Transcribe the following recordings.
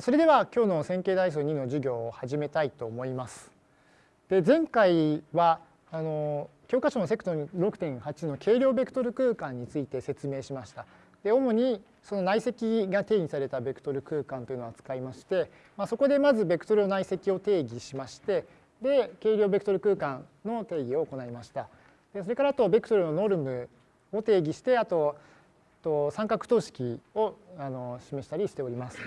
それでは今日の線形代数2の授業を始めたいと思います。で前回はあの教科書のセクト6.8の軽量ベクトル空間について説明しました。で主にその内積が定義されたベクトル空間というのを扱いまして、まあ、そこでまずベクトルの内積を定義しましてで軽量ベクトル空間の定義を行いました。でそれからあとベクトルのノルムを定義してあとと三角等式をあの示したりしております。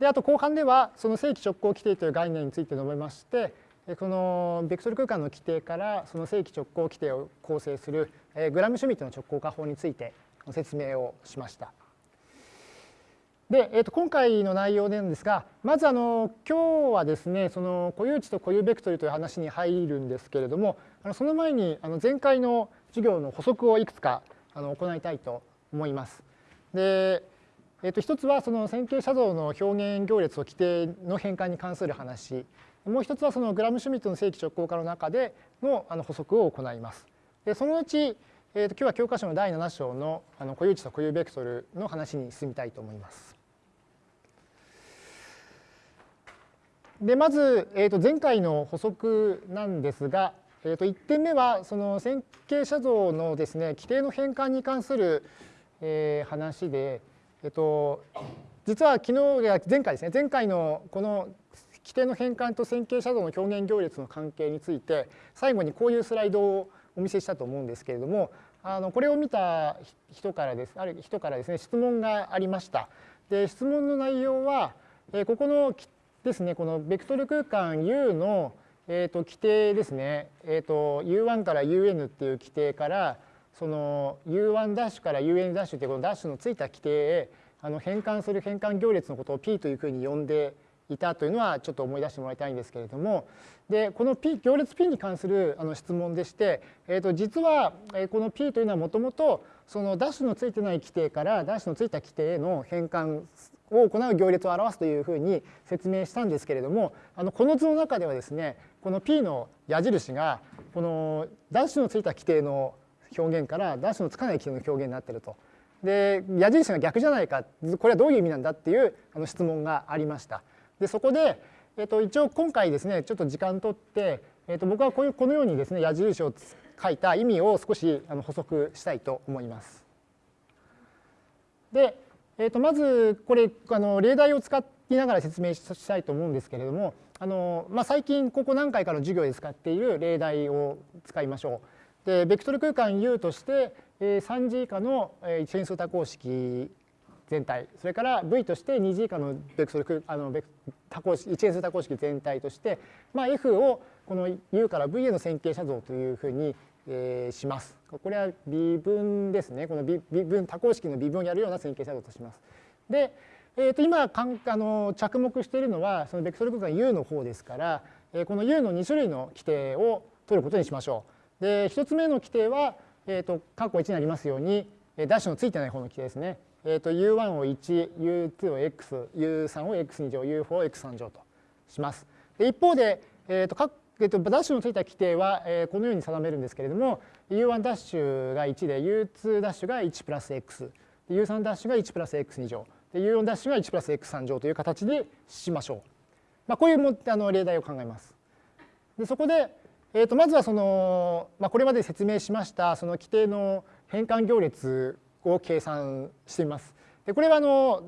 であと後半ではその正規直行規定という概念について述べましてこのベクトル空間の規定からその正規直行規定を構成するグラムシュミットの直行化法について説明をしました。で、えー、と今回の内容なんですがまずあの今日はですねその固有値と固有ベクトルという話に入るんですけれどもあのその前にあの前回の授業の補足をいくつかあの行いたいと思います。でえー、と一つはその線形写像の表現行列と規定の変換に関する話もう一つはそのグラムシュミットの正規直行化の中でのあの補足を行います。でそのうち、えー、と今日は教科書の第7章のあの固有値と固有ベクトルの話に進みたいと思います。でまず、えー、と前回の補足なんですが、えー、と1点目はその線形写像のですね規定の変換に関する、えー、話で、えっと、実は昨日や前回ですね。前回のこの規定の変換と線形写像の表現行列の関係について最後にこういうスライドをお見せしたと思うんですけれどもあのこれを見た人からです。ある人からですね質問がありました。で質問の内容はここのですねこのベクトル空間 U のえーと規定ですね、えーと U1 から UN っていう規定からその U1 ダッシュから UN ダッシュっていうこのダッシュのついた規定へあの変換する変換行列のことを P というふうに呼んでいたというのはちょっと思い出してもらいたいんですけれどもでこの P 行列 P に関するあの質問でして、えー、と実はこの P というのはもともとそのダッシュのついてない規定からダッシュのついた規定への変換を行う行列を表すというふうに説明したんですけれどもあのこの図の中ではですねこの P の矢印がこのダッシュのついた規定の表現からダッシュのつかない規定の表現になってると。で矢印が逆じゃないかこれはどういう意味なんだっていうあの質問がありました。でそこで、えっと、一応今回ですねちょっと時間とって、えっと、僕はこういうこのようにですね矢印を書いた意味を少しあの補足したいと思います。で、えっと、まずこれあの例題を使いながら説明したいと思うんですけれどもあの、まあ、最近ここ何回かの授業で使っている例題を使いましょう。でベクトル空間 U として3次以下の一変数多項式全体それから V として2次以下のベクトルあの多項式一変数多項式全体として、まあ、F をこの U から V への線形写像というふうに、えー、します。これは微分ですね。この微分多項式の微分をやるような線形写像とします。で、えー、と今かんあの着目しているのはそのベクトル空間 U の方ですから、えー、この U の2種類の規定を取ることにしましょう。で1つ目の規定は、えーと、括弧1にありますようにダッシュのついてない方の規定ですね。えーと、U1 を1、U2 を X、U3 を X2 乗、U4 を X3 乗とします。で一方で、えーとかえーと、ダッシュのついた規定は、えー、このように定めるんですけれども U1 ダッシュが1で U2 ダッシュが1プラス X U3 ダッシュが1プラス X2 乗で U4 ダッシュが1プラス X3 乗という形でしましょう。まあ、こういうもあの例題を考えます。でそこで、えー、とまずはその、まあ、これまで説明しましたその規定の変換行列を計算しています。でこれはあの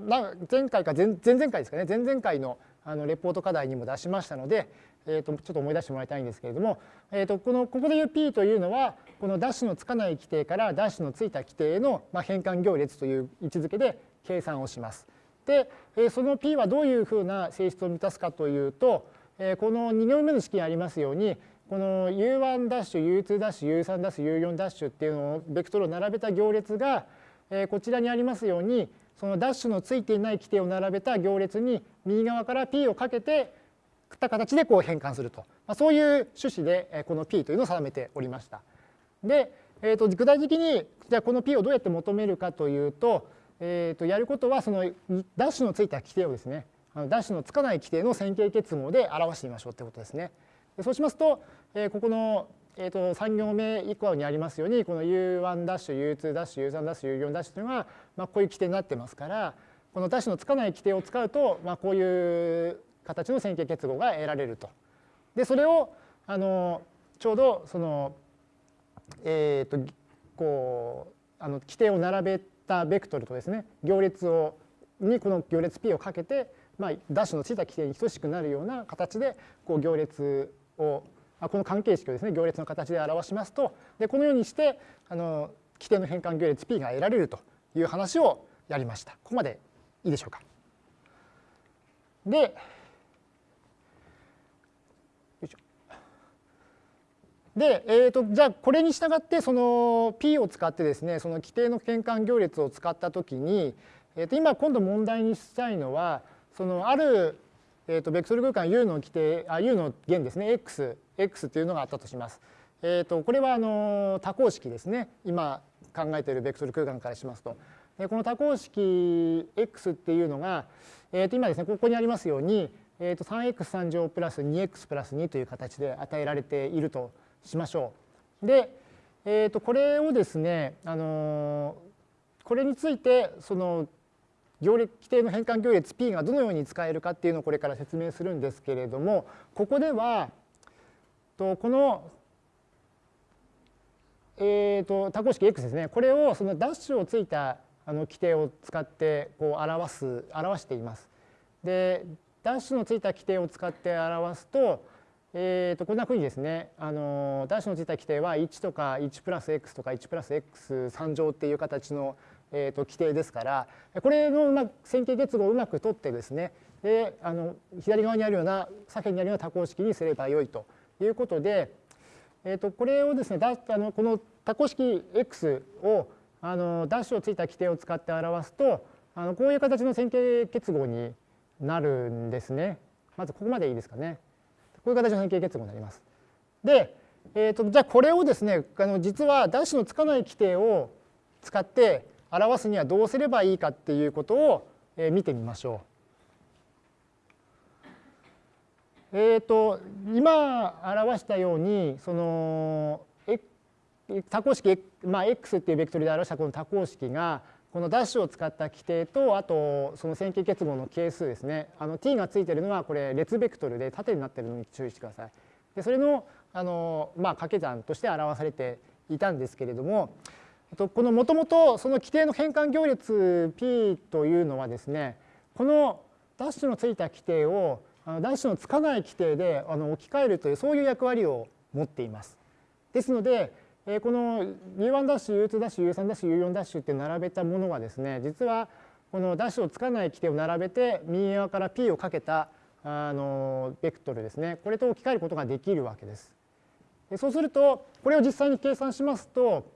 前回か前前々回ですかね前々回のあのレポート課題にも出しましたので、えー、とちょっと思い出してもらいたいんですけれども、えー、とこのここでいう P というのはこのダッシュのつかない規定からダッシュのついた規定への変換行列という位置づけで計算をします。でその P はどういうふうな性質を満たすかというとこの2行目の式にありますようにこの U1 ダッシュ U2 ダッシュ U3 ダッシュ U4 ダッシュっていうのをベクトルを並べた行列がこちらにありますようにそのダッシュのついていない規定を並べた行列に右側から P をかけてた形でこう変換すると、まあ、そういう趣旨でこの P というのを定めておりました。で、えー、と具体的にじゃあこの P をどうやって求めるかというと,、えー、とやることはそのダッシュのついた規定をですねダッシュのつかない規定の線形結合で表してみましょうということですね。そうしますと、えー、ここの、えー、と3行目以降にありますようにこの U1 ダッシュ U2 ダッシュ U3 ダッシュ U4 ダッシュというのが、まあ、こういう規定になってますからこのダッシュのつかない規定を使うと、まあ、こういう形の線形結合が得られると。でそれをあのちょうどそのえっ、ー、とこうあの規定を並べたベクトルとですね行列をにこの行列 P をかけて、まあ、ダッシュのついた規定に等しくなるような形でこう行列をこの関係式をですね行列の形で表しますとでこのようにしてあの規定の変換行列 P が得られるという話をやりました。ここまでいいでしょうか。で、で、えーと、じゃあこれに従ってその P を使ってですねその規定の変換行列を使ったときに、えー、と今今度問題にしたいのはそのある、えー、とベクトル空間 U の規定あ U の弦ですね X, X というのがあったとします。えー、とこれはあの多項式ですね今考えているベクトル空間からしますと。でこの多項式 X っていうのが、えー、と今ですねここにありますように、えー、と 3x3 乗プラス 2x プラス2という形で与えられているとしましょう。で、えー、とこれをですね、あのこれについてその行列規定の変換行列 P がどのように使えるかっていうのをこれから説明するんですけれどもここではとこの、えー、と多項式 X ですねこれをそのダッシュをついたあの規定を使ってこう表す表しています。でダッシュのついた規定を使って表すとえー、とこんなふうにですねあのダッシュのついた規定は1とか1プラス x とか1プラス x3 乗っていう形の、えー、と規定ですからこれのうま線形結合をうまく取ってですねであの左側にあるような左辺にあるような多項式にすればよいということで、えー、とこれをですねだあのこの多項式 x をあのダッシュをついた規定を使って表すとあのこういう形の線形結合になるんですね。まずここまでいいですかね。こういう形の変形結合になります。で、えーと、じゃあこれをですねあの実はダッシュのつかない規定を使って表すにはどうすればいいかっていうことを、見てみましょう。えーと、今表したようにその多項式、まあ、x っていうベクトルで表したこの多項式がこのダッシュを使った規定とあとその線形結合の係数ですねあの t がついてるのはこれ列ベクトルで縦になってるのに注意してください。でそれのあの、まあ、掛け算として表されていたんですけれどもこのもともとその規定の変換行列 p というのはですねこのダッシュのついた規定をダッシュのつかない規定で置き換えるというそういう役割を持っています。ですのでこの U1 ダッシュ U2 ダッシュ U3 ダッシュ U4 ダッシュって並べたものはですね実はこのダッシュをつかない規定を並べて右側から P をかけたあのベクトルですねこれと置き換えることができるわけです。そうするとこれを実際に計算しますと,、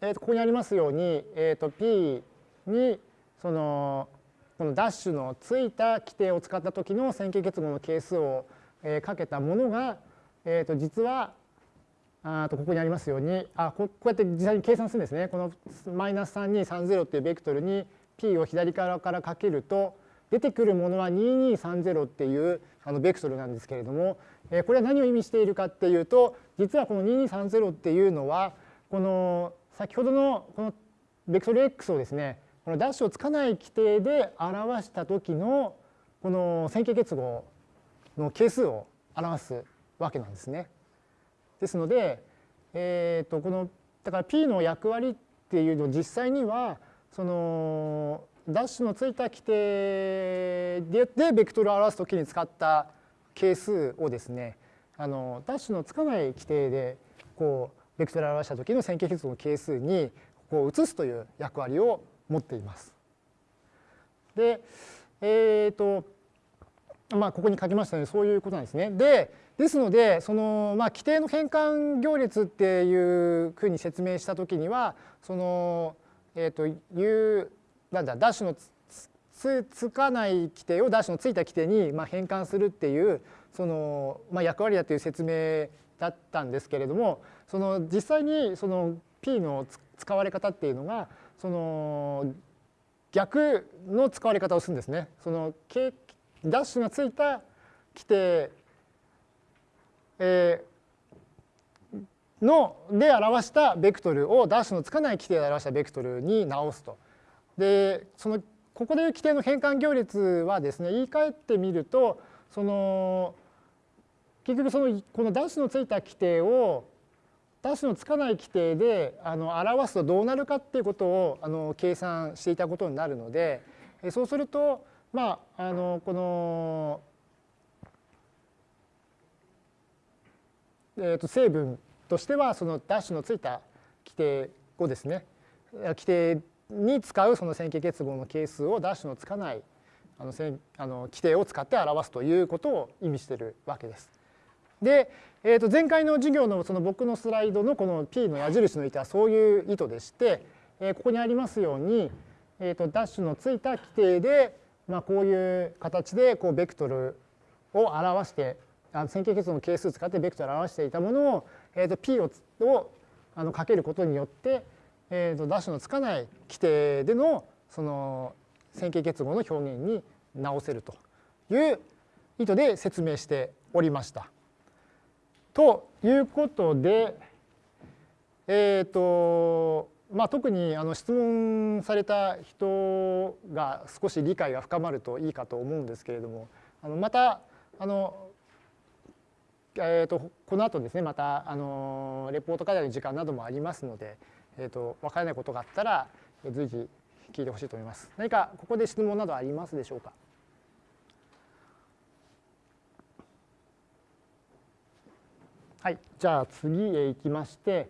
えー、とここにありますように、えー、と P にそのこのダッシュのついた規定を使った時の線形結合の係数を、えかけたものが、えー、と実はあとここにありますようにあこうやって実際に計算するんですね。このマイナス3230っていうベクトルに p を左側からかけると出てくるものは2230っていうあのベクトルなんですけれどもえこれは何を意味しているかっていうと実はこの2230っていうのはこの先ほどのこのベクトル x をですねこのダッシュをつかない規定で表した時のこの線形結合の係数を表すわけなんですね。ですので、えー、とこのだから P の役割っていうのを実際にはそのダッシュのついた規定ででベクトルを表すときに使った係数をですねあのダッシュのつかない規定でこうベクトルを表した時の線形結合の係数にこう移すという役割を持っています。で、えっ、ー、とまあここに書きましたようにそういうことなんですね。でですのでその、まあ、規定の変換行列っていうふうに説明した時にはその、えーと、いうなんだダッシュのつつかない規定をダッシュのついた規定に、まあ、変換するっていうその、まあ、役割だという説明だったんですけれどもその実際にその P の使われ方っていうのがその逆の使われ方をするんですね。そのダッシュがついた規定えー、ので表したベクトルをダッシュのつかない規定で表したベクトルに直すと。でそのここでいう規定の変換行列はですね言い換えてみるとその結局そのこのダッシュのついた規定をダッシュのつかない規定であの表すとどうなるかっていうことをあの計算していたことになるのでそうするとまああのこのえー、と成分としてはそのダッシュのついた規定をですね規定に使うその線形結合の係数をダッシュのつかないあのあの規定を使って表すということを意味しているわけです。で、えー、と前回の授業のその僕のスライドのこの P の矢印の意図はそういう意図でして、えー、ここにありますように、えー、とダッシュのついた規定で、まあ、こういう形でこうベクトルを表してあの線形結合の係数を使ってベクトルを表していたものを、えー、と P ををあのかけることによって、えー、とダッシュのつかない規定でのその線形結合の表現に直せるという意図で説明しておりました。ということで、えっ、ー、とまあ、特にあの質問された人が少し理解が深まるといいかと思うんですけれどもあのまたあの、えーと、この後ですねまたあのレポート課題の時間などもありますので、えーと、分からないことがあったら随時聞いてほしいと思います。何かここで質問などありますでしょうか？はい、じゃあ次へ行きまして、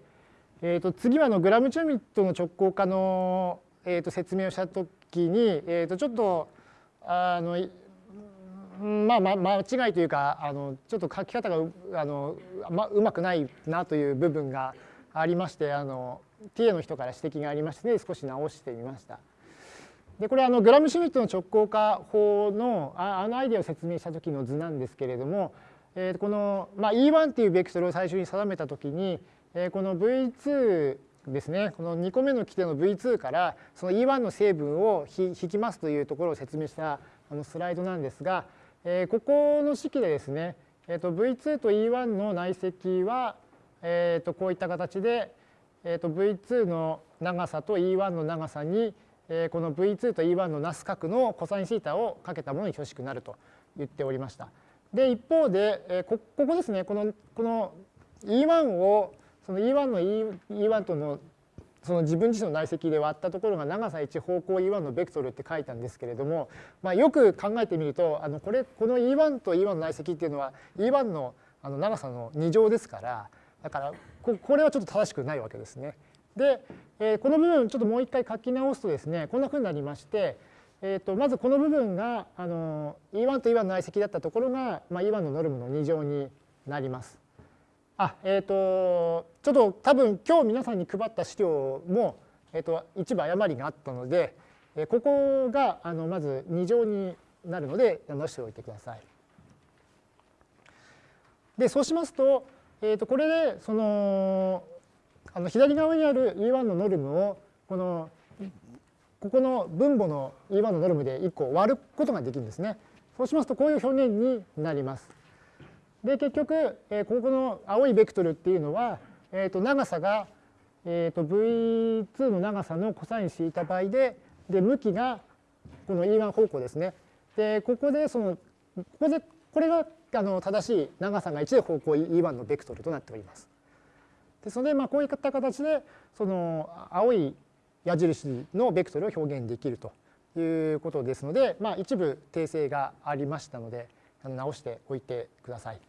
えー、と次はのグラムチューミットの直行化の、えー、と説明をしたときに、えー、とちょっとあのまあ、ま、間違いというかあのちょっと書き方があの、ま、うまくないなという部分がありましてあの TA の人から指摘がありまして、ね、少し直してみました。でこれあのグラムシュミットの直行化法のあのアイデアを説明した時の図なんですけれども、えー、この、まあ、E1 っていうベクトルを最初に定めたときに、えー、この V2 ですねこの2個目の規定の V2 からその E1 の成分を引きますというところを説明したあのスライドなんですが、えー、ここの式でですね、えー、と V2 と E1 の内積は、えー、とこういった形で、えー、と V2 の長さと E1 の長さに、え、この V2 と E1 のなす角のコサインシータをかけたものに等しくなると言っておりました。で一方で、えこここですねこのこの E1 をその E1 の E1 とのその自分自身の内積で割ったところが長さ1方向 E1 のベクトルって書いたんですけれども、まあ、よく考えてみるとあのこれこの E1 と E1 の内積っていうのは E1 のあの長さの2乗ですからだからここれはちょっと正しくないわけですね。で、えー、この部分ちょっともう一回書き直すとですねこんなふうになりましてえーと、まずこの部分があの E1 と E1 の内積だったところが、まあ、E1 のノルムの2乗になります。あえっ、ー、とちょっと多分今日皆さんに配った資料も、えーと、一部誤りがあったので、えー、ここがあのまず2乗になるので直しておいてください。でそうしますと,、えー、とこれでそのあの左側にある E1 のノルムをこのここの分母の E1 のノルムで1個割ることができるんですね。そうしますとこういう表現になります。で結局、えここの青いベクトルっていうのは、えー、と長さが、えー、と V2 の長さのコサインシータ倍でで向きがこの E1 方向ですね。でここでそのここでこれがあの正しい長さが1で方向 E1 のベクトルとなっております。ですので、まあ、こういった形でその青い矢印のベクトルを表現できるということですので、まあ、一部訂正がありましたので直しておいてください。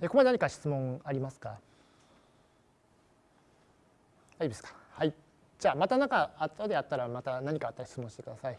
ここまで何か質問ありますか？いいですか。はい。じゃあまた何か後であったらまた何かあったら質問してください。